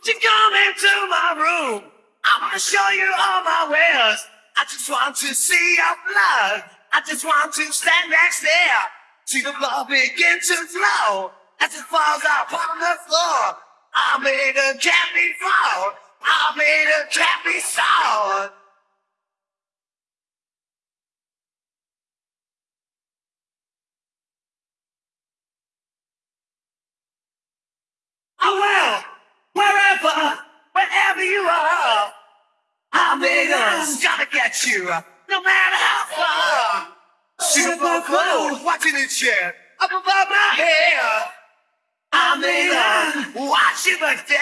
Would you come into my room? I wanna show you all my wares. I just want to see your blood. I just want to stand next there. See the blood begin to flow as it falls upon the floor. I made a candy fall. I made a sour. I will, wherever, wherever you are. I us gotta get you, no matter how far. Super cool, watching it share up above my head. I made us watch you but there.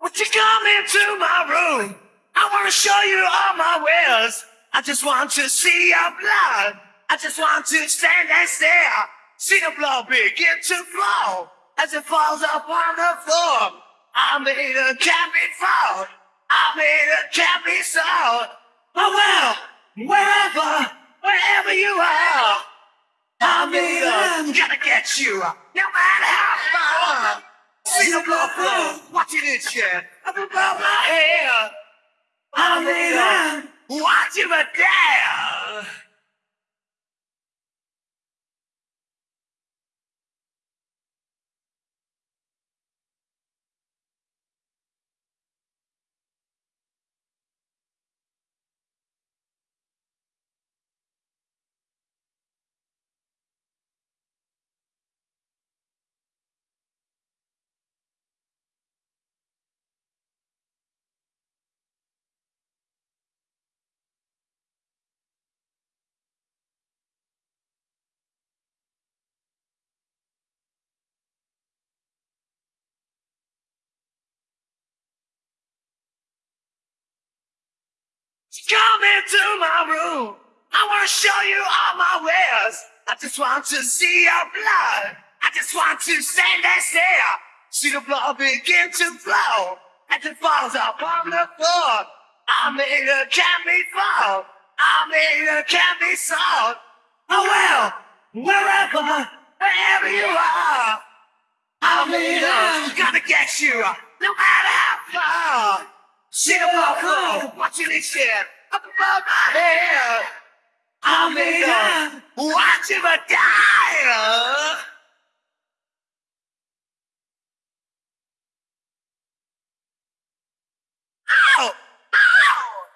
Would you come into my room? I wanna show you all my wares. I just want to see your blood. I just want to stand and stare. See the blood begin to flow as it falls upon the floor. I made a cabin fall. I made a cabin soul. Oh well, wherever, wherever you are. I made a gotta get you, no matter how far. See the blood flow, watching it shed up above my head. I made a Watch him a dare! Come into my room. I want to show you all my wares. I just want to see your blood. I just want to stand and stare. See the blood begin to flow as it falls upon the floor. I made a candy fall. I made a candy salt. Oh well, wherever, wherever you are. I made a gotta get you, no matter how far. See the blood watching it shit up above my head. I made a watch him die. Ow! Ow!